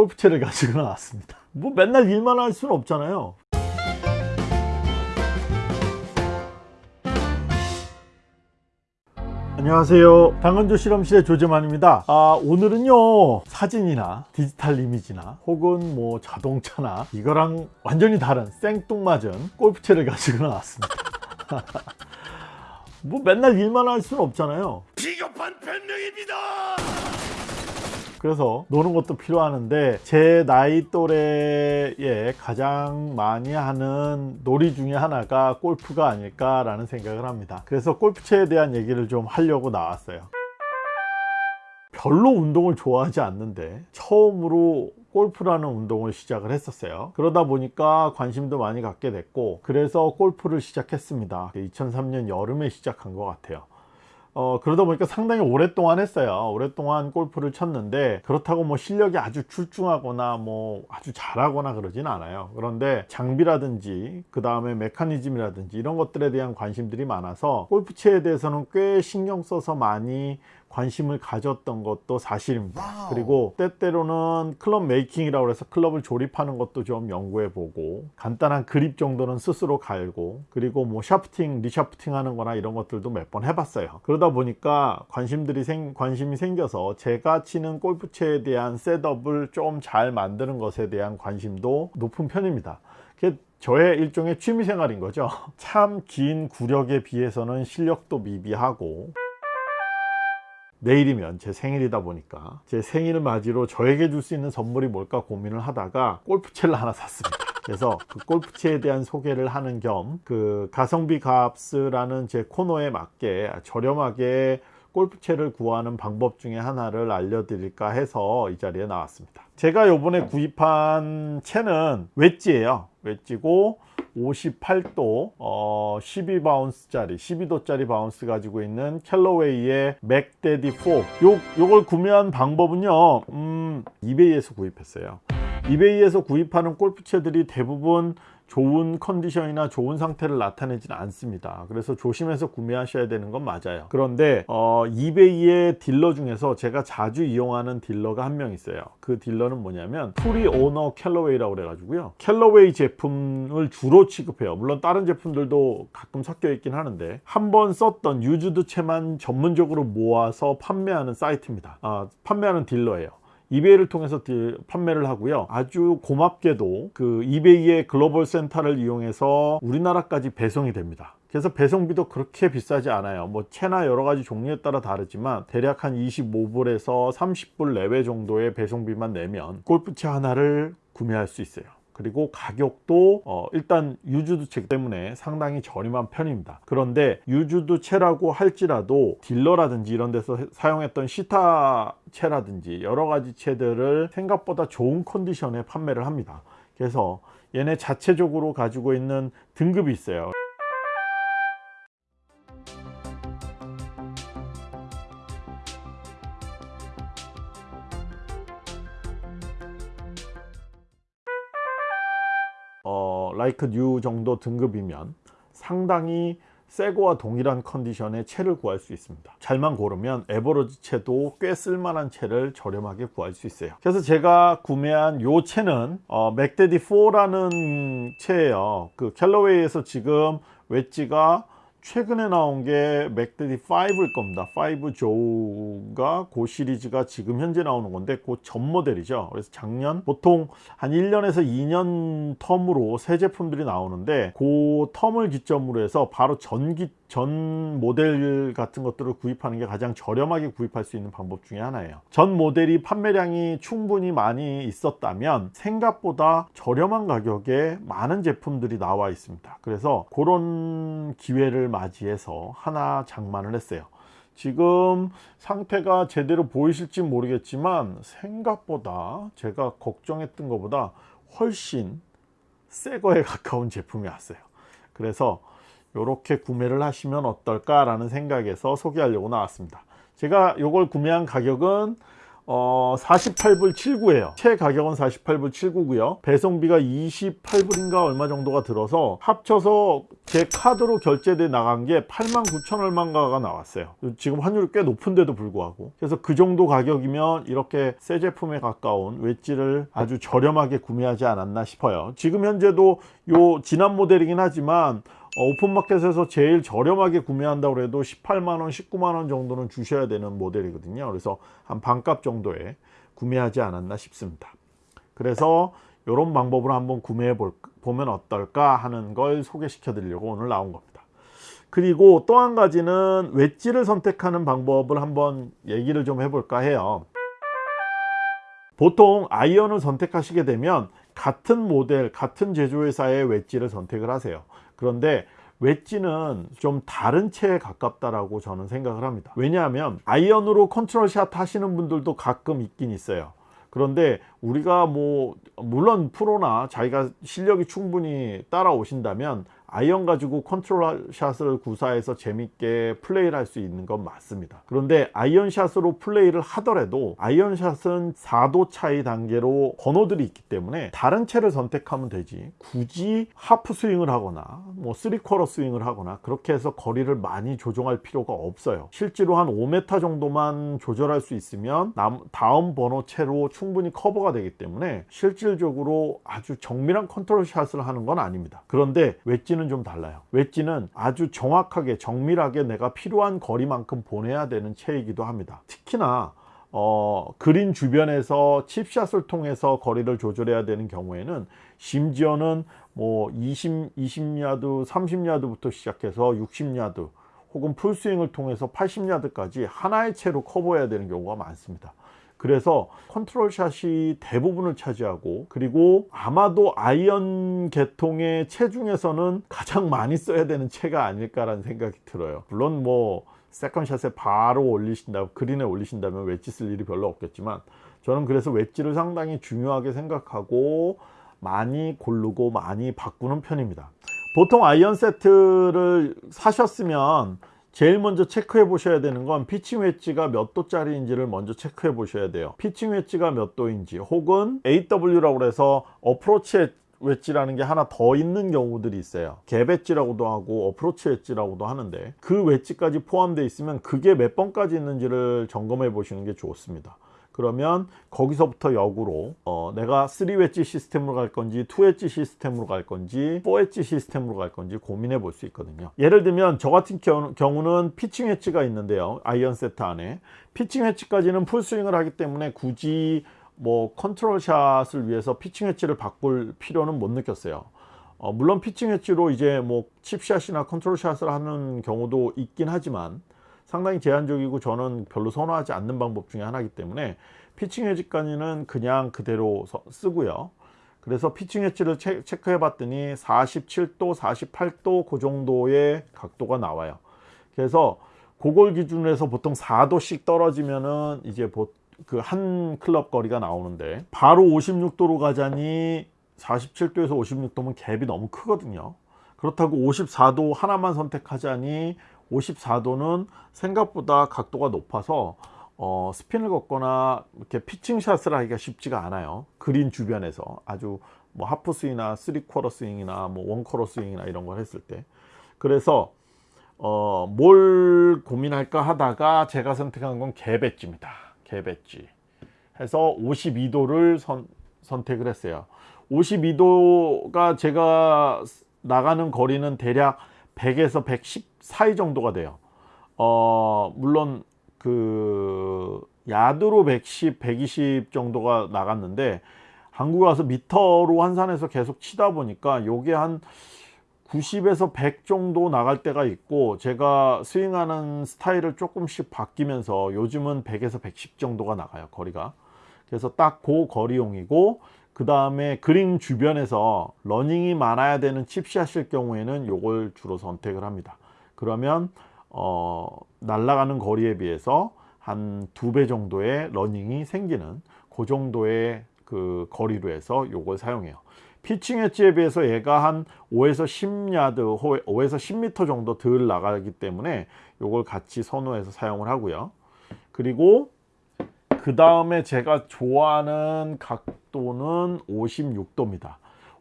골프채를 가지고 나왔습니다. 뭐 맨날 일만 할 수는 없잖아요. 안녕하세요. 당근조 실험실의 조재만입니다. 아, 오늘은요 사진이나 디지털 이미지나 혹은 뭐 자동차나 이거랑 완전히 다른 생뚱맞은 골프채를 가지고 나왔습니다. 뭐 맨날 일만 할 수는 없잖아요. 비겁한 변명입니다. 그래서 노는 것도 필요하는데 제 나이 또래에 가장 많이 하는 놀이 중에 하나가 골프가 아닐까 라는 생각을 합니다. 그래서 골프채에 대한 얘기를 좀 하려고 나왔어요. 별로 운동을 좋아하지 않는데 처음으로 골프라는 운동을 시작을 했었어요. 그러다 보니까 관심도 많이 갖게 됐고 그래서 골프를 시작했습니다. 2003년 여름에 시작한 것 같아요 어, 그러다 보니까 상당히 오랫동안 했어요. 오랫동안 골프를 쳤는데 그렇다고 뭐 실력이 아주 출중하거나 뭐 아주 잘하거나 그러진 않아요. 그런데 장비라든지 그 다음에 메커니즘이라든지 이런 것들에 대한 관심들이 많아서 골프채에 대해서는 꽤 신경 써서 많이 관심을 가졌던 것도 사실입니다. 그리고 때때로는 club making이라고 해서 클럽을 조립하는 것도 좀 연구해 보고 간단한 그립 정도는 스스로 갈고 그리고 뭐 shafting, reshafting 하는 거나 이런 것들도 몇 번 해봤어요. 그러다 보니까 관심들이 생, 관심이 생겨서 제가 치는 골프채에 대한 setup을 좀 잘 만드는 것에 대한 관심도 높은 편입니다. 저의 일종의 취미 생활인 거죠. 참 긴 구력에 비해서는 실력도 미비하고 내일이면 제 생일이다 보니까 제 생일을 맞이로 저에게 줄 수 있는 선물이 뭘까 고민을 하다가 골프채를 하나 샀습니다. 그래서 그 골프채에 대한 소개를 하는 겸 그 가성비 값스라는 제 코너에 맞게 저렴하게 골프채를 구하는 방법 중에 하나를 알려드릴까 해서 이 자리에 나왔습니다. 제가 요번에 구입한 채는 웨지예요 웨지고 58도 어, 12bounce 짜리 12도 짜리 bounce 가지고 있는 캘러웨이의 Mack Daddy 4 요, 요걸 구매한 방법은요 음, 이베이에서 구입했어요. 이베이에서 구입하는 골프채들이 대부분 좋은 컨디션이나 좋은 상태를 나타내지는 않습니다. 그래서 조심해서 구매하셔야 되는 건 맞아요. 그런데 어, 이베이의 딜러 중에서 제가 자주 이용하는 딜러가 한 명 있어요. 그 딜러는 뭐냐면 Pre-Owned 캘러웨이라고 그래 가지고요. 캘러웨이 제품을 주로 취급해요. 물론 다른 제품들도 가끔 섞여 있긴 하는데 한 번 썼던 used 채만 전문적으로 모아서 판매하는 사이트입니다. 아, 판매하는 딜러예요 이베이를 통해서 판매를 하고요. 아주 고맙게도 그 이베이의 글로벌 센터를 이용해서 우리나라까지 배송이 됩니다. 그래서 배송비도 그렇게 비싸지 않아요. 뭐 채나 여러가지 종류에 따라 다르지만 대략 한 25불에서 30불 내외 정도의 배송비만 내면 골프채 하나를 구매할 수 있어요 그리고 가격도 어 일단 used 채 때문에 상당히 저렴한 편입니다. 그런데 used 채라고 할지라도 딜러라든지 이런 데서 사용했던 시타 채라든지 여러 가지 채들을 생각보다 좋은 컨디션에 판매를 합니다. 그래서 얘네 자체적으로 가지고 있는 등급이 있어요 like new 정도 등급이면 상당히 새거와 동일한 컨디션의 채를 구할 수 있습니다. 잘만 고르면 average 채도 꽤 쓸만한 채를 저렴하게 구할 수 있어요. 그래서 제가 구매한 요 채는 어, Mack Daddy 4라는 채예요. 그 캘러웨이에서 지금 웨지가 최근에 나온 게 맥데디 5일 겁니다. 5 조우가 그 시리즈가 지금 현재 나오는 건데 그 전 모델이죠. 그래서 작년 보통 한 1년에서 2년 텀으로 새 제품들이 나오는데 그 텀을 기점으로 해서 바로 전기 전 모델 같은 것들을 구입하는 게 가장 저렴하게 구입할 수 있는 방법 중에 하나예요. 전 모델이 판매량이 충분히 많이 있었다면 생각보다 저렴한 가격에 많은 제품들이 나와 있습니다. 그래서 그런 기회를 맞이해서 하나 장만을 했어요. 지금 상태가 제대로 보이실지 모르겠지만 생각보다 제가 걱정했던 것보다 훨씬 새 거에 가까운 제품이 왔어요. 그래서 이렇게 구매를 하시면 어떨까 라는 생각에서 소개하려고 나왔습니다. 제가 이걸 구매한 가격은 어, 48불 79예요. 채 가격은 48불 79고요. 배송비가 28불인가 얼마 정도가 들어서 합쳐서 제 카드로 결제돼 나간 게 8만 9천 얼마인가가 나왔어요. 지금 환율이 꽤 높은데도 불구하고. 그래서 그 정도 가격이면 이렇게 새 제품에 가까운 웨지를 아주 저렴하게 구매하지 않았나 싶어요. 지금 현재도 요 지난 모델이긴 하지만 어, 오픈마켓에서 제일 저렴하게 구매한다고 해도 18만원 19만원 정도는 주셔야 되는 모델이거든요. 그래서 한 반값 정도에 구매하지 않았나 싶습니다. 그래서 이런 방법으로 한번 구매해 볼, 보면 어떨까 하는 걸 소개시켜 드리려고 오늘 나온 겁니다. 그리고 또 한 가지는 웨지를 선택하는 방법을 한번 얘기를 좀 해볼까 해요. 보통 아이언을 선택하시게 되면 같은 모델 같은 제조회사의 웨지를 선택을 하세요 그런데 웨지는 좀 다른 채에 가깝다라고 저는 생각을 합니다. 왜냐하면 아이언으로 컨트롤 샷 하시는 분들도 가끔 있긴 있어요. 그런데 우리가 뭐 물론 프로나 자기가 실력이 충분히 따라오신다면 아이언 가지고 컨트롤 샷을 구사해서 재밌게 플레이를 할 수 있는 건 맞습니다. 그런데 아이언 샷으로 플레이를 하더라도 아이언 샷은 4도 차이 단계로 번호들이 있기 때문에 다른 채를 선택하면 되지. 굳이 하프 스윙을 하거나 뭐 3쿼터 스윙을 하거나 그렇게 해서 거리를 많이 조정할 필요가 없어요. 실제로 한 5m 정도만 조절할 수 있으면 다음 번호 채로 충분히 커버가 되기 때문에 실질적으로 아주 정밀한 컨트롤 샷을 하는 건 아닙니다. 그런데 웨지는 좀 달라요. 웨지는 아주 정확하게 정밀하게 내가 필요한 거리만큼 보내야 되는 채이기도 합니다. 특히나 어, 그린 주변에서 칩샷을 통해서 거리를 조절해야 되는 경우에는 심지어는 뭐 20, 20야드 30야드부터 시작해서 60야드 혹은 풀스윙을 통해서 80야드까지 하나의 채로 커버해야 되는 경우가 많습니다 그래서 컨트롤 샷이 대부분을 차지하고 그리고 아마도 아이언 계통의 채 중에서는 가장 많이 써야 되는 채가 아닐까라는 생각이 들어요. 물론 뭐 second 샷에 바로 올리신다 그린에 올리신다면 웨지 쓸 일이 별로 없겠지만 저는 그래서 웨지를 상당히 중요하게 생각하고 많이 고르고 많이 바꾸는 편입니다. 보통 아이언 세트를 사셨으면 제일 먼저 체크해 보셔야 되는 건 피칭 웨지가 몇 도짜리인지를 먼저 체크해 보셔야 돼요. 피칭 웨지가 몇 도인지 혹은 AW라고 해서 어프로치 웨지라는 게 하나 더 있는 경우들이 있어요. 갭 웨지라고도 하고 어프로치 웨지라고도 하는데 그 웨지까지 포함되어 있으면 그게 몇 번까지 있는지를 점검해 보시는 게 좋습니다 그러면 거기서부터 역으로 어, 내가 3웨지 시스템으로 갈 건지 2웨지 시스템으로 갈 건지 4웨지 시스템으로 갈 건지 고민해 볼 수 있거든요. 예를 들면 저 같은 경우, 는 피칭 웨지가 있는데요. 아이언 세트 안에. 피칭 웨지까지는 풀스윙을 하기 때문에 굳이 뭐 컨트롤 샷을 위해서 피칭 웨지를 바꿀 필요는 못 느꼈어요. 어, 물론 피칭 웨지로 이제 뭐 칩샷이나 컨트롤 샷을 하는 경우도 있긴 하지만 상당히 제한적이고 저는 별로 선호하지 않는 방법 중에 하나이기 때문에 피칭 웨지까지는 그냥 그대로 쓰고요. 그래서 피칭 웨지를 체크해 봤더니 47도 48도 그 정도의 각도가 나와요. 그래서 그걸 기준으로 해서 보통 4도씩 떨어지면은 이제 그 한 클럽 거리가 나오는데 바로 56도로 가자니 47도에서 56도면 gap이 너무 크거든요. 그렇다고 54도 하나만 선택하자니 54도는 생각보다 각도가 높아서 어, 스핀을 걸거나 이렇게 피칭샷을 하기가 쉽지가 않아요. 그린 주변에서. 아주 뭐 half 스윙이나 three quarter 스윙이나 뭐 one quarter 스윙이나 이런 걸 했을 때. 그래서 어, 뭘 고민할까 하다가 제가 선택한 건 개배지입니다. 개배지. 해서 52도를 선, 선택을 했어요. 52도가 제가 나가는 거리는 대략 100에서 110 사이 정도가 돼요. 어 물론 그 야드로 110 120 정도가 나갔는데 한국에 와서 미터로 환산해서 계속 치다 보니까 요게 한 90에서 100 정도 나갈 때가 있고 제가 스윙하는 스타일을 조금씩 바뀌면서 요즘은 100에서 110 정도가 나가요 거리가. 그래서 딱 그 거리용이고 그 다음에 그린 주변에서 러닝이 많아야 되는 칩샷일 경우에는 요걸 주로 선택을 합니다 그러면 어, 날아가는 거리에 비해서 한 두 배 정도의 러닝이 생기는 그 정도의 그 거리로 해서 요걸 사용해요 피칭 엣지에 비해서 얘가 한 5에서 10야드 5에서 10m 정도 덜 나가기 때문에 요걸 같이 선호해서 사용을 하고요 그리고 그 다음에 제가 좋아하는 각도는 56도입니다.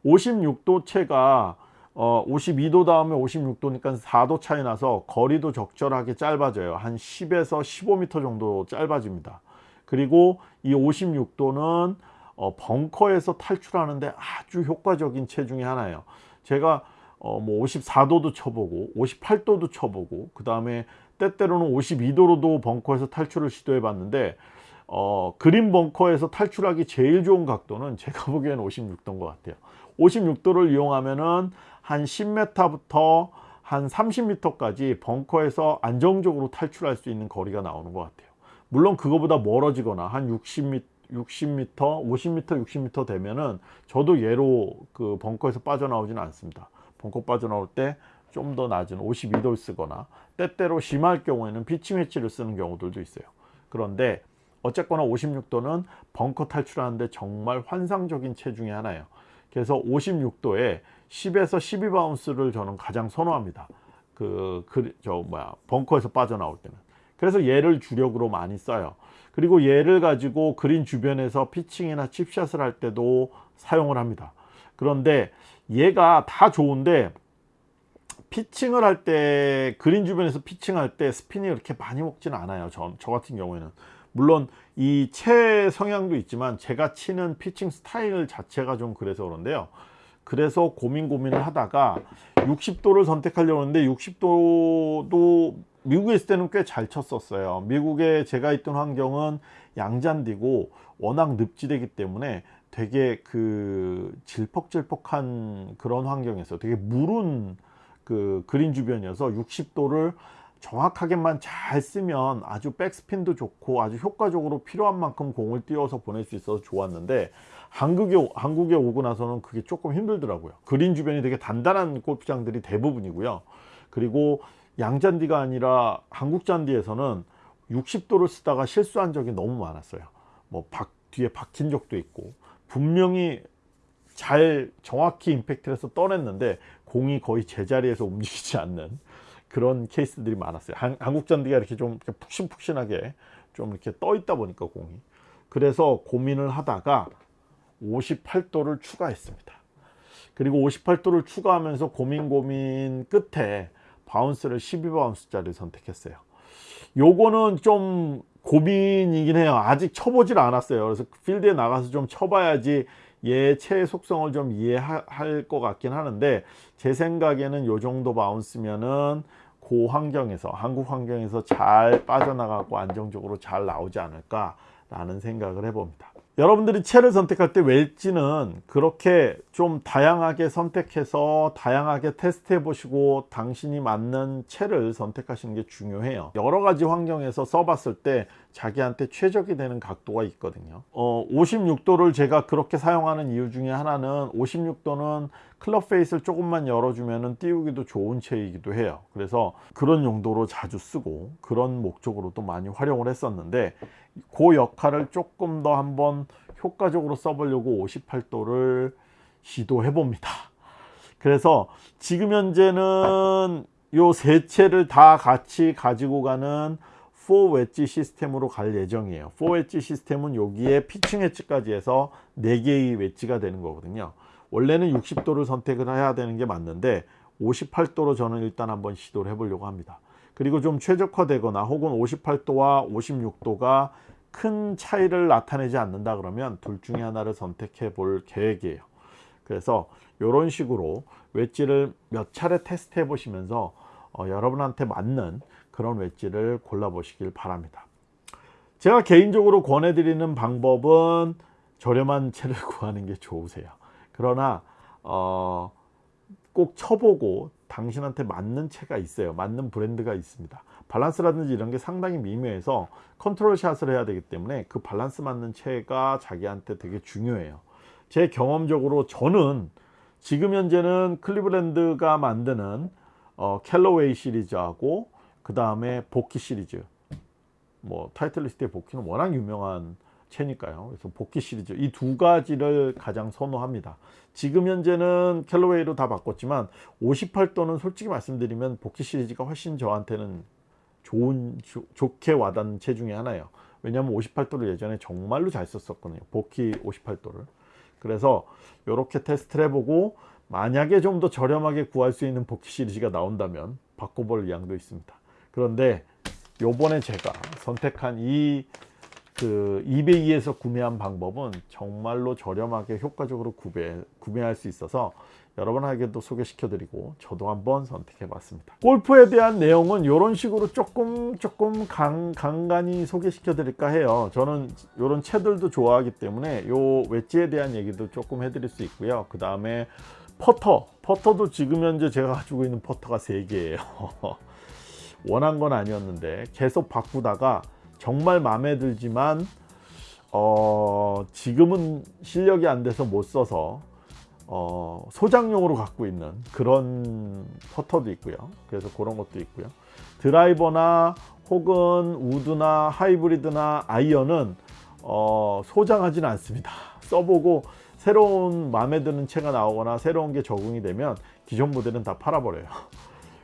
56도 채가 어, 52도 다음에 56도니까 4도 차이 나서 거리도 적절하게 짧아져요. 한 10에서 15m 정도 짧아집니다. 그리고 이 56도는 어, 벙커에서 탈출하는데 아주 효과적인 채 중에 하나예요. 제가 어, 뭐 54도도 쳐보고 58도도 쳐보고 그 다음에 때때로는 52도로도 벙커에서 탈출을 시도해 봤는데 어, 그린 벙커에서 탈출하기 제일 좋은 각도는 제가 보기에는 56도인 것 같아요. 56도를 이용하면은 한 10m부터 한 30m까지 벙커에서 안정적으로 탈출할 수 있는 거리가 나오는 것 같아요. 물론 그거보다 멀어지거나 한 60m, 60m, 50m, 60m 되면은 저도 얘로 그 벙커에서 빠져나오지는 않습니다. 벙커 빠져나올 때 좀 더 낮은 52도를 쓰거나 때때로 심할 경우에는 피칭 웨지를 쓰는 경우들도 있어요. 그런데 어쨌거나 56도는 벙커 탈출하는데 정말 환상적인 채 중에 하나예요. 그래서 56도에 10에서 12바운스를 저는 가장 선호합니다. 그, 그, 저, 뭐야, 벙커에서 빠져나올 때는. 그래서 얘를 주력으로 많이 써요. 그리고 얘를 가지고 그린 주변에서 피칭이나 칩샷을 할 때도 사용을 합니다. 그런데 얘가 다 좋은데 피칭을 할 때 그린 주변에서 피칭할 때 스핀이 그렇게 많이 먹지는 않아요. 저, 저 같은 경우에는 물론 이 채 성향도 있지만 제가 치는 피칭 스타일 자체가 좀 그래서 그런데요. 그래서 고민 고민을 하다가 60도를 선택하려고 했는데 60도도 미국에 있을 때는 꽤 잘 쳤었어요. 미국에 제가 있던 환경은 양잔디고 워낙 늪지대이기 때문에 되게 그 질퍽질퍽한 그런 환경에서 되게 무른 그 그린 주변이어서 60도를 정확하게만 잘 쓰면 아주 백스핀도 좋고 아주 효과적으로 필요한 만큼 공을 띄워서 보낼 수 있어서 좋았는데 한국에, 한국에 오고 나서는 그게 조금 힘들더라고요. 그린 주변이 되게 단단한 골프장들이 대부분이고요. 그리고 양잔디가 아니라 한국 잔디에서는 60도를 쓰다가 실수한 적이 너무 많았어요. 뭐 박, 뒤에 박힌 적도 있고 분명히 잘 정확히 임팩트를 해서 떠냈는데 공이 거의 제자리에서 움직이지 않는 그런 케이스들이 많았어요. 한, 한국 잔디가 이렇게 좀 이렇게 푹신푹신하게 좀 이렇게 떠 있다 보니까 공이 그래서 고민을 하다가 58도를 추가했습니다. 그리고 58도를 추가하면서 고민 고민 끝에 바운스를 12바운스 짜리 선택했어요. 요거는 좀 고민이긴 해요. 아직 쳐보질 않았어요. 그래서 필드에 나가서 좀 쳐봐야지 얘 채 속성을 좀 이해할 것 같긴 하는데 제 생각에는 요 정도 바운스면은 그 환경에서 한국 환경에서 잘 빠져나가고 안정적으로 잘 나오지 않을까 라는 생각을 해봅니다. 여러분들이 채를 선택할 때 웰지는 그렇게 좀 다양하게 선택해서 다양하게 테스트해 보시고 당신이 맞는 채를 선택하시는 게 중요해요. 여러 가지 환경에서 써봤을 때 자기한테 최적이 되는 각도가 있거든요. 어, 56도를 제가 그렇게 사용하는 이유 중에 하나는 56도는 클럽 페이스를 조금만 열어주면 띄우기도 좋은 채이기도 해요. 그래서 그런 용도로 자주 쓰고 그런 목적으로도 많이 활용을 했었는데 그 역할을 조금 더 한번 효과적으로 써보려고 58도를 시도해 봅니다. 그래서 지금 현재는 요 세 채를 다 같이 가지고 가는 4 웨지 시스템으로 갈 예정이에요. 4 웨지 시스템은 여기에 피칭 웨지까지 해서 4개의 웨지가 되는 거거든요. 원래는 60도를 선택을 해야 되는 게 맞는데 58도로 저는 일단 한번 시도를 해보려고 합니다. 그리고 좀 최적화되거나 혹은 58도와 56도가 큰 차이를 나타내지 않는다 그러면 둘 중에 하나를 선택해 볼 계획이에요. 그래서 이런 식으로 웨지를 몇 차례 테스트 해 보시면서 어, 여러분한테 맞는 그런 웨지를 골라 보시길 바랍니다. 제가 개인적으로 권해 드리는 방법은 저렴한 채를 구하는 게 좋으세요. 그러나 어, 꼭 쳐보고 자신한테 맞는 채가 있어요. 맞는 브랜드가 있습니다. 밸런스라든지 이런 게 상당히 미묘해서 컨트롤 샷을 해야 되기 때문에 그 밸런스 맞는 채가 자기한테 되게 중요해요. 제 경험적으로 저는 지금 현재는 클리브랜드가 만드는 어, 캘러웨이 시리즈하고 그 다음에 복귀 시리즈 뭐 타이틀 리스트의 복귀는 워낙 유명한 채니까요 그래서 복귀 시리즈 이 두 가지를 가장 선호합니다 지금 현재는 캘러웨이로 다 바꿨지만 58도는 솔직히 말씀드리면 복귀 시리즈가 훨씬 저한테는 좋은 조, 좋게 와닿는 채 중에 하나예요 왜냐하면 58도를 예전에 정말로 잘 썼었거든요. 복희 58도를. 그래서 이렇게 테스트를 해보고 만약에 좀 더 저렴하게 구할 수 있는 복희 시리즈가 나온다면 바꿔볼 의향도 있습니다. 그런데 요번에 제가 선택한 이그 이베이에서 구매한 방법은 정말로 저렴하게 효과적으로 구매, 구매할 수 있어서 여러분에게도 소개시켜 드리고 저도 한번 선택해 봤습니다. 골프에 대한 내용은 이런 식으로 조금 조금 강, 간간히 소개시켜 드릴까 해요. 저는 이런 채들도 좋아하기 때문에 요 웨지에 대한 얘기도 조금 해 드릴 수 있고요. 그 다음에 퍼터. 퍼터도 지금 현재 제가 가지고 있는 퍼터가 3개예요 원한 건 아니었는데 계속 바꾸다가 정말 마음에 들지만 어, 지금은 실력이 안 돼서 못 써서 어, 소장용으로 갖고 있는 그런 퍼터도 있고요. 그래서 그런 것도 있고요. 드라이버나 혹은 우드나 하이브리드나 아이언은 어, 소장하지는 않습니다. 써보고 새로운 마음에 드는 채가 나오거나 새로운 게 적응이 되면 기존 모델은 다 팔아버려요.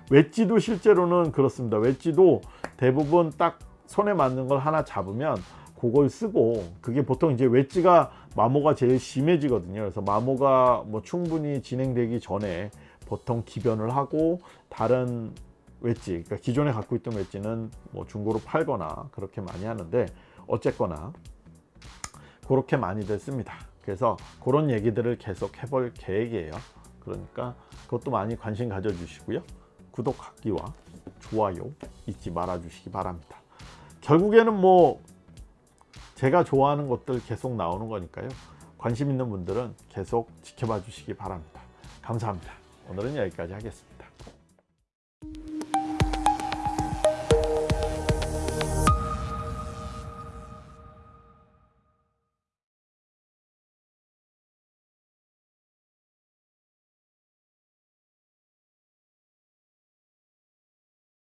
웨지도 실제로는 그렇습니다. 웨지도 대부분 딱 손에 맞는 걸 하나 잡으면 그걸 쓰고 그게 보통 이제 웨지가 마모가 제일 심해지거든요. 그래서 마모가 뭐 충분히 진행되기 전에 보통 기변을 하고 다른 웨지, 그러니까 기존에 갖고 있던 웨지는 뭐 중고로 팔거나 그렇게 많이 하는데 어쨌거나 그렇게 많이들 씁니다. 그래서 그런 얘기들을 계속 해볼 계획이에요. 그러니까 그것도 많이 관심 가져주시고요. 구독하기와 좋아요 잊지 말아 주시기 바랍니다. 결국에는 뭐 제가 좋아하는 것들 계속 나오는 거니까요. 관심 있는 분들은 계속 지켜봐 주시기 바랍니다. 감사합니다. 오늘은 여기까지 하겠습니다.